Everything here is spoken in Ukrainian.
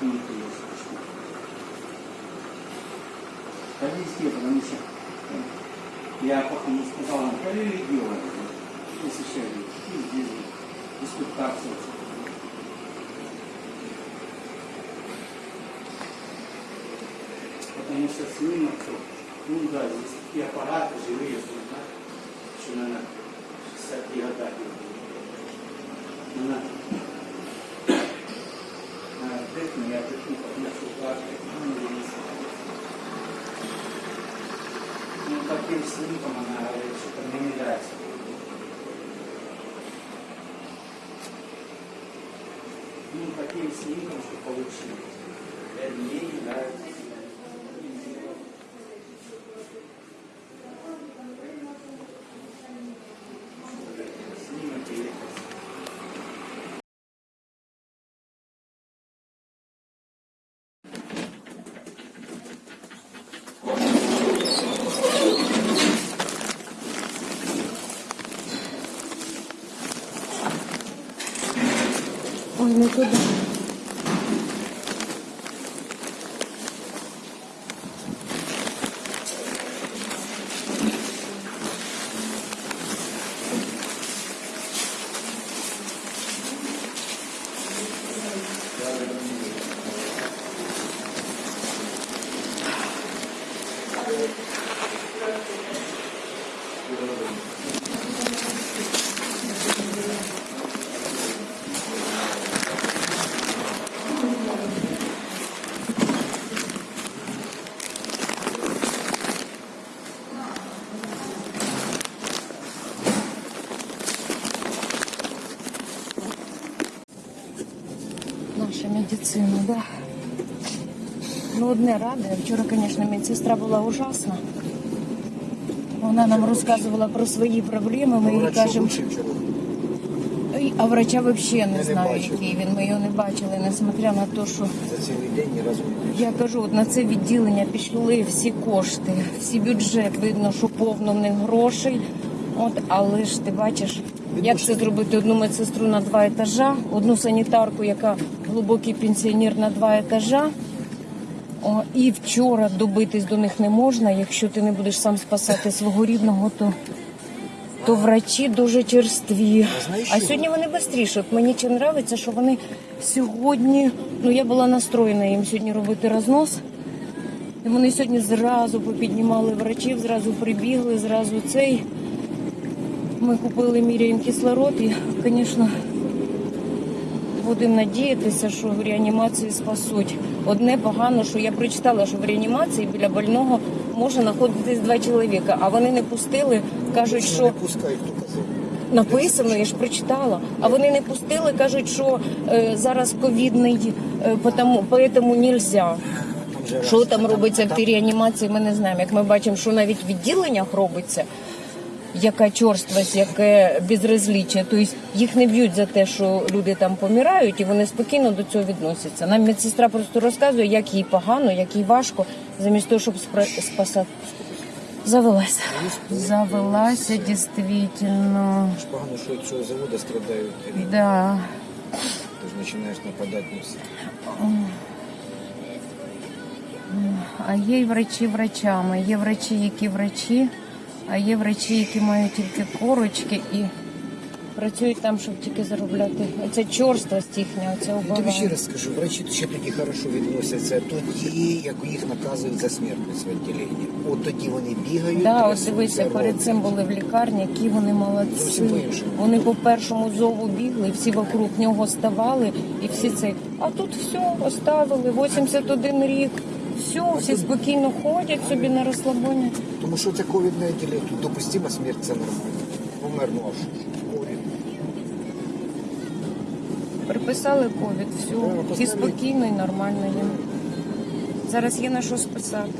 и интересно. Калийские, потому что я потом сказал им, Калили делали, посещали, и здесь дискутации. Потому что снимок, ну да, здесь и аппараты живые, да, что, наверное, 60-е годы. quel sintomo nella supernumerità nunca aquele síntoma que eu coloquei é meio da né? Ой, не туди. Наша медицина, да. Ну, одне ради. Вчора, звісно, медсестра була ужасна. Вона нам розказувала про свої проблеми. Ми їй кажемо, а врача взагалі не знаю, який він. Ми його не бачили, несмотря на те, що я кажу, от на це відділення пішли всі кошти, всі бюджет. Видно, що повно в них грошей. От, але ж ти бачиш, як це зробити одну медсестру на два етажа, одну санітарку, яка глибокий пенсіонер на два етажа. О, і вчора добитись до них не можна. Якщо ти не будеш сам спасати свого рідного, то, то врачі дуже черстві. А А сьогодні вони швидше. От мені чи подобається, що вони сьогодні. Ну я була настроєна їм сьогодні робити рознос. І вони сьогодні зразу попіднімали врачів, зразу прибігли, зразу цей. Ми купили міряємо кислород і, звісно, будемо надіятися, що в реанімації спасуть. Одне погано, що я прочитала, що в реанімації біля больного може знаходитись два чоловіка, а вони не пустили, кажуть, Не що пускають, казав. написано, я ж прочитала. А вони не пустили, кажуть, що е, зараз ковідний, е, потому, поэтому нельзя. Що там робиться в тій реанімації, ми не знаємо. Як ми бачимо, що навіть в відділеннях робиться, яка чорствость, яке безразліччя. Тобто їх не б'ють за те, що люди там помирають, і вони спокійно до цього відносяться. Нам медсестра просто розказує, як їй погано, як їй важко, замість того, щоб спра- спасати. Завелася. Завелася дійсно. Погано, що від цього заводу страдають. Да. Ти ж починаєш нападати на всіх. А є й врачі врачами. Є врачі, які врачі, а є врачі, які мають тільки корочки і працюють там, щоб тільки заробляти. Оце чорствость їхня, оце Я тобі ще раз скажу, врачі ще тоді хорошо відносяться, тоді, як їх наказують за смертність в відділенні. От тоді вони бігають. Да, трясуться, дивися, перед цим були в лікарні, які вони молодці. Вони по першому зову бігли, всі вокруг нього ставали, і всі це. А тут все, оставили, 81 рік. Все, всі спокійно ходять собі на розслабоні. Тому що це ковідне відділення, тут допустима смерть, це нормально. Помер, ну а ковід. Приписали ковід, все. Всі спокійно, і нормально їм. Зараз є на що списати.